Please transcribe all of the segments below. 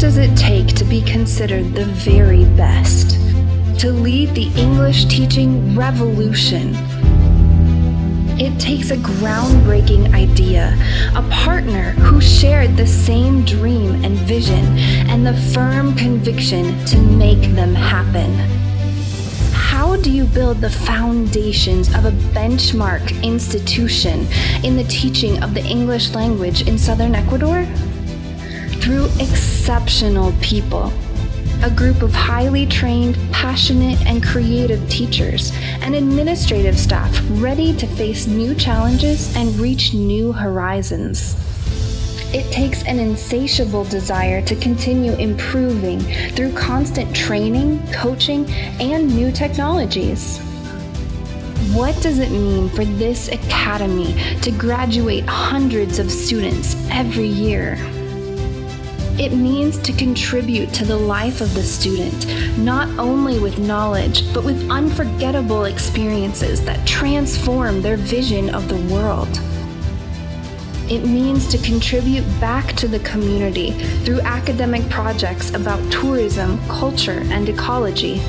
does it take to be considered the very best? To lead the English teaching revolution? It takes a groundbreaking idea, a partner who shared the same dream and vision, and the firm conviction to make them happen. How do you build the foundations of a benchmark institution in the teaching of the English language in southern Ecuador? Through exceptional people a group of highly trained, passionate, and creative teachers, and administrative staff ready to face new challenges and reach new horizons. It takes an insatiable desire to continue improving through constant training, coaching, and new technologies. What does it mean for this academy to graduate hundreds of students every year? It means to contribute to the life of the student, not only with knowledge, but with unforgettable experiences that transform their vision of the world. It means to contribute back to the community through academic projects about tourism, culture, and ecology.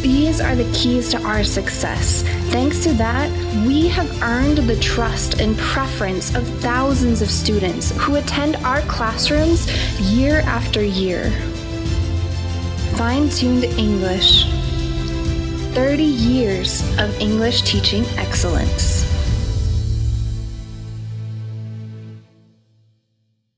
These are the keys to our success. Thanks to that, we have earned the trust and preference of thousands of students who attend our classrooms year after year. Fine tuned English 30 years of English teaching excellence.